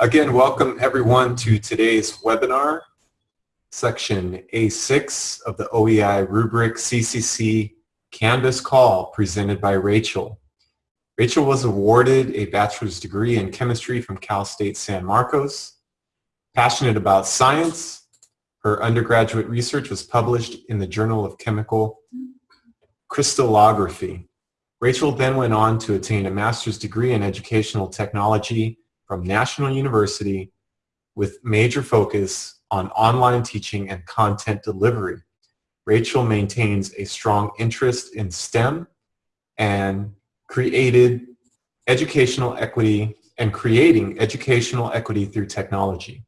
Again, welcome everyone to today's webinar, section A6 of the OEI rubric CCC Canvas Call presented by Rachel. Rachel was awarded a bachelor's degree in chemistry from Cal State San Marcos. Passionate about science, her undergraduate research was published in the Journal of Chemical Crystallography. Rachel then went on to attain a master's degree in educational technology from National University with major focus on online teaching and content delivery. Rachel maintains a strong interest in STEM and created educational equity and creating educational equity through technology.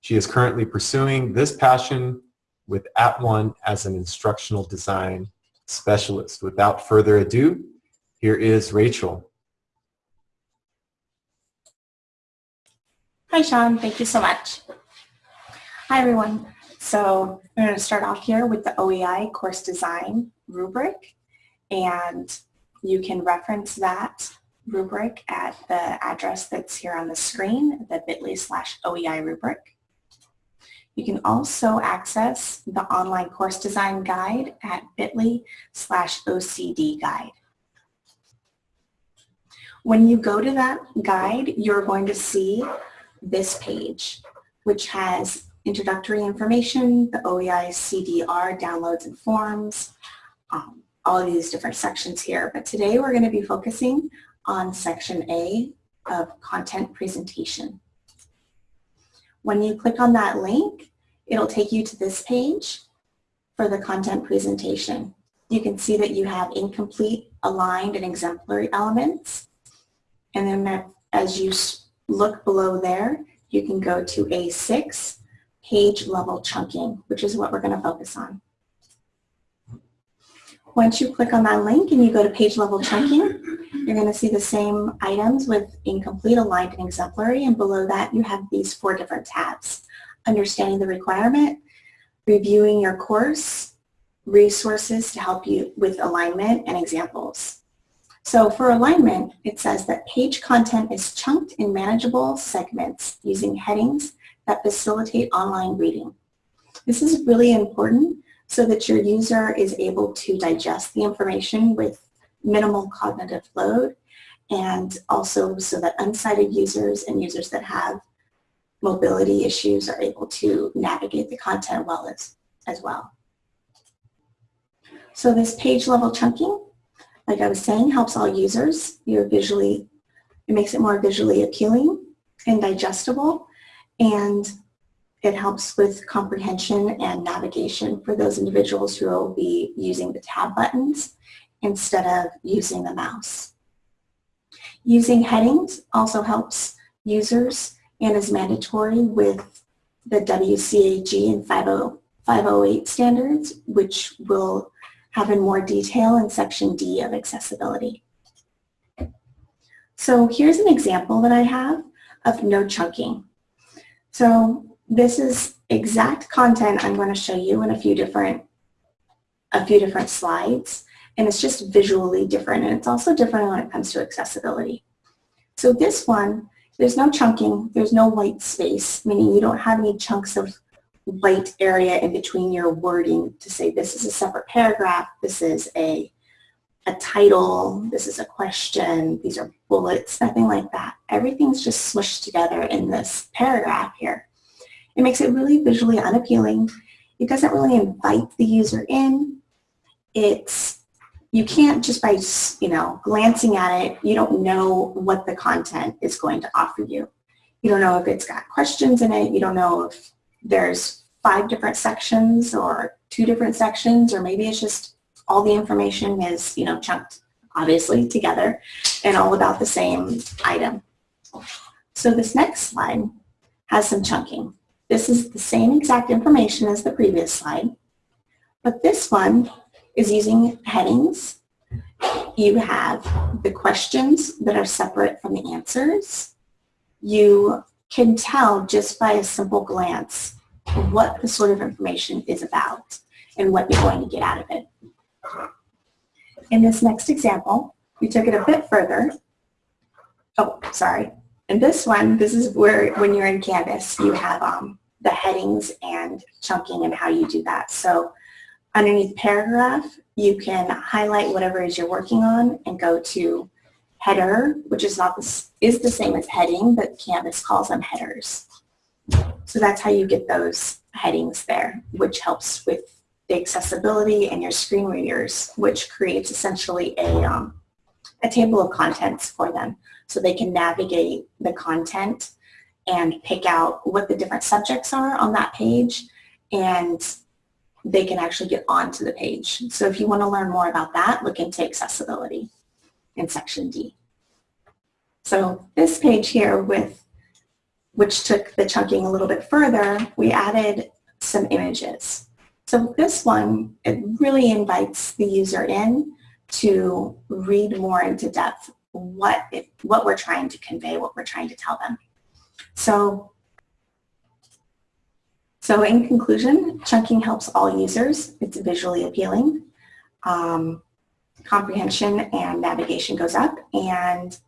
She is currently pursuing this passion with At One as an instructional design specialist. Without further ado, here is Rachel. Hi, Sean. Thank you so much. Hi, everyone. So I'm going to start off here with the OEI course design rubric, and you can reference that rubric at the address that's here on the screen, the bit.ly slash OEI rubric. You can also access the online course design guide at bit.ly slash OCD guide. When you go to that guide, you're going to see this page, which has introductory information, the OEI CDR downloads and forms, um, all of these different sections here. But today we're going to be focusing on section A of content presentation. When you click on that link, it'll take you to this page for the content presentation. You can see that you have incomplete, aligned, and exemplary elements. And then as you look below there, you can go to A6, page level chunking, which is what we're going to focus on. Once you click on that link and you go to page level chunking, you're going to see the same items with incomplete, aligned, and exemplary, and below that you have these four different tabs. Understanding the requirement, reviewing your course, resources to help you with alignment, and examples. So for alignment, it says that page content is chunked in manageable segments using headings that facilitate online reading. This is really important so that your user is able to digest the information with minimal cognitive load and also so that unsighted users and users that have mobility issues are able to navigate the content well as, as well. So this page level chunking like I was saying, helps all users. You're visually, it makes it more visually appealing and digestible, and it helps with comprehension and navigation for those individuals who will be using the tab buttons instead of using the mouse. Using headings also helps users and is mandatory with the WCAG and 508 standards, which will have in more detail in section D of accessibility. So here's an example that I have of no chunking. So this is exact content I'm going to show you in a few different a few different slides and it's just visually different and it's also different when it comes to accessibility. So this one, there's no chunking, there's no white space, meaning you don't have any chunks of white area in between your wording to say this is a separate paragraph, this is a, a title, this is a question, these are bullets, nothing like that. Everything's just smushed together in this paragraph here. It makes it really visually unappealing. It doesn't really invite the user in. It's you can't just by you know glancing at it, you don't know what the content is going to offer you. You don't know if it's got questions in it. You don't know if there's five different sections or two different sections or maybe it's just all the information is you know chunked obviously together and all about the same item. So this next slide has some chunking. This is the same exact information as the previous slide, but this one is using headings. You have the questions that are separate from the answers. You can tell just by a simple glance what the sort of information is about and what you're going to get out of it. In this next example, we took it a bit further. Oh, sorry. And this one, this is where when you're in Canvas, you have um, the headings and chunking and how you do that. So underneath paragraph, you can highlight whatever it is you're working on and go to header, which is not this is the same as heading, but Canvas calls them headers. So that's how you get those headings there, which helps with the accessibility and your screen readers, which creates essentially a, um, a table of contents for them so they can navigate the content and pick out what the different subjects are on that page and they can actually get onto the page. So if you want to learn more about that, look into accessibility in section D. So this page here with which took the chunking a little bit further, we added some images. So this one, it really invites the user in to read more into depth what, it, what we're trying to convey, what we're trying to tell them. So, so in conclusion, chunking helps all users. It's visually appealing. Um, comprehension and navigation goes up and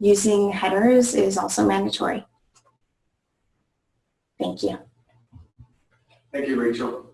using headers is also mandatory. Thank you. Thank you, Rachel.